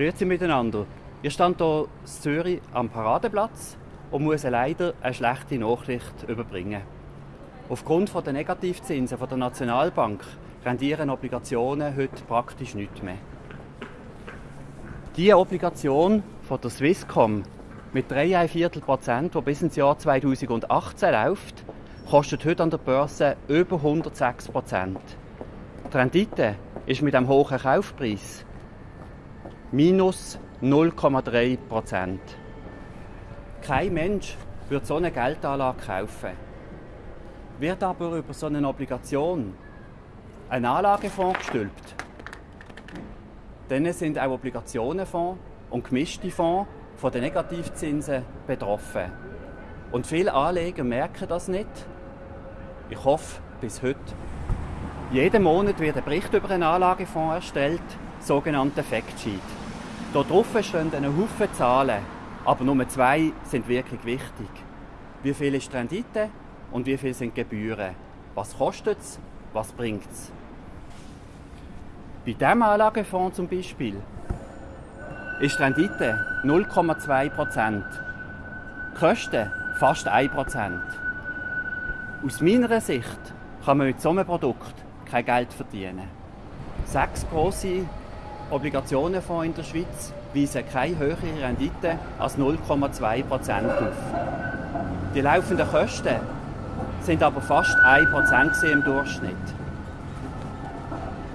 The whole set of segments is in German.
Grüezi miteinander. Ich stand hier in Zürich am Paradeplatz und muss leider eine schlechte Nachricht überbringen. Aufgrund der Negativzinsen der Nationalbank rendieren Obligationen heute praktisch nichts mehr. Die Obligation von der Swisscom mit 3,25 Prozent, die bis ins Jahr 2018 läuft, kostet heute an der Börse über 106 Prozent. Die Rendite ist mit einem hohen Kaufpreis minus 0,3 Prozent. Kein Mensch würde so eine Geldanlage kaufen. Wird aber über so eine Obligation ein Anlagefonds gestülpt, dann sind auch Obligationenfonds und gemischte Fonds von den Negativzinsen betroffen. Und viele Anleger merken das nicht. Ich hoffe, bis heute. Jeden Monat wird ein Bericht über einen Anlagefonds erstellt, sogenannter Factsheet. Dort drauf stehen eine Haufen Zahlen, aber nur zwei sind wirklich wichtig. Wie viel ist die Rendite und wie viel sind die Gebühren? Was kostet es? Was bringt es? Bei diesem Anlagefonds zum Beispiel ist die Rendite 0,2%. Die Kosten fast 1%. Aus meiner Sicht kann man mit so einem Produkt kein Geld verdienen. Sechs grosse Obligationenfonds in der Schweiz weisen keine höhere Rendite als 0,2% auf. Die laufenden Kosten sind aber fast 1% im Durchschnitt.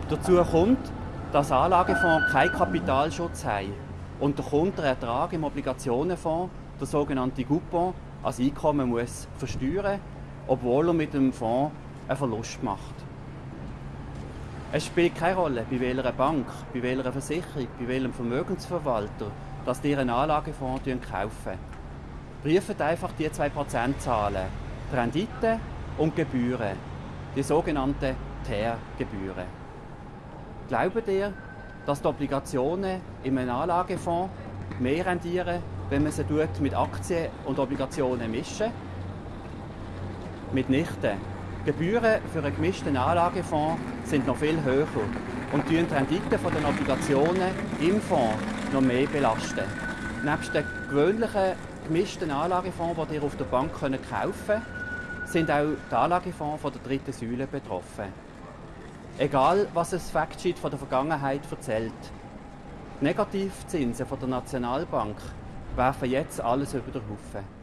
Dazu kommt, dass Anlagefonds keinen Kapitalschutz haben und der Kunde den Ertrag im Obligationenfonds, der sogenannte Coupon, als Einkommen muss versteuern, obwohl er mit dem Fonds einen Verlust macht. Es spielt keine Rolle, bei welcher Bank, bei welcher Versicherung, bei welchem Vermögensverwalter, dass ihr einen Anlagefonds kaufen. Prüft einfach die zwei Prozentzahlen, die Rendite und die Gebühren, die sogenannten TER-Gebühren. Glaubt ihr, dass die Obligationen in einem Anlagefonds mehr rendieren, wenn man sie mit Aktien und Obligationen mischen? Mitnichten. Gebühren für einen gemischten Anlagefonds sind noch viel höher und die Rendite der Obligationen im Fonds noch mehr belasten. Neben den gewöhnlichen gemischten Anlagefonds, die ihr auf der Bank kaufen könnt, sind auch die Anlagefonds von der dritten Säule betroffen. Egal, was das Factsheet von der Vergangenheit erzählt. Die Negativzinsen von der Nationalbank werfen jetzt alles über den Haufen.